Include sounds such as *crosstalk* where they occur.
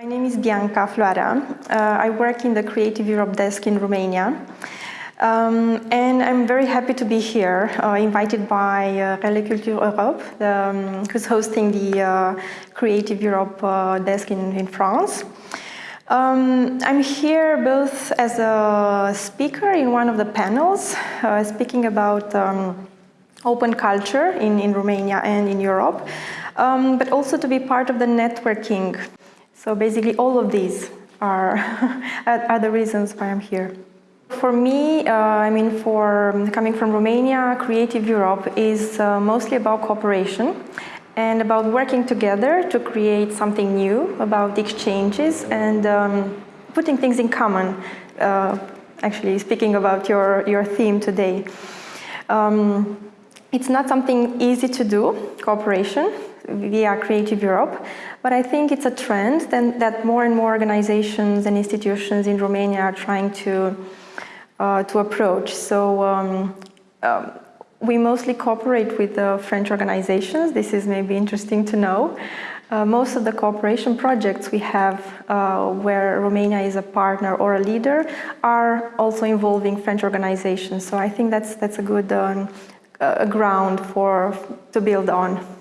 My name is Bianca Floarea. Uh, I work in the Creative Europe desk in Romania. Um, and I'm very happy to be here, uh, invited by uh, Relais Culture Europe, um, who's hosting the uh, Creative Europe uh, desk in, in France. Um, I'm here both as a speaker in one of the panels, uh, speaking about um, open culture in, in Romania and in Europe, um, but also to be part of the networking so basically all of these *laughs* are, are the reasons why I'm here. For me, uh, I mean, for coming from Romania, Creative Europe is uh, mostly about cooperation and about working together to create something new, about exchanges and um, putting things in common. Uh, actually, speaking about your, your theme today. Um, it's not something easy to do, cooperation, via Creative Europe, but I think it's a trend that more and more organizations and institutions in Romania are trying to, uh, to approach. So um, um, we mostly cooperate with the French organizations. This is maybe interesting to know. Uh, most of the cooperation projects we have uh, where Romania is a partner or a leader are also involving French organizations. So I think that's, that's a good um, a ground for, to build on.